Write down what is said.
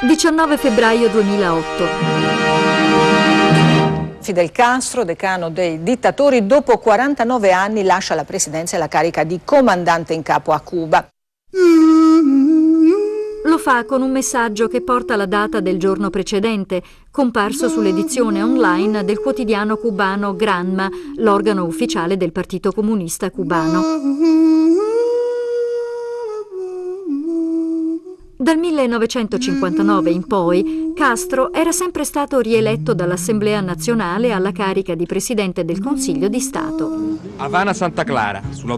19 febbraio 2008. Fidel Castro, decano dei dittatori, dopo 49 anni lascia la presidenza e la carica di comandante in capo a Cuba. Lo fa con un messaggio che porta la data del giorno precedente, comparso sull'edizione online del quotidiano cubano Granma, l'organo ufficiale del Partito Comunista Cubano. Dal 1959 in poi, Castro era sempre stato rieletto dall'Assemblea nazionale alla carica di Presidente del Consiglio di Stato. Havana Santa Clara, sull'autostrada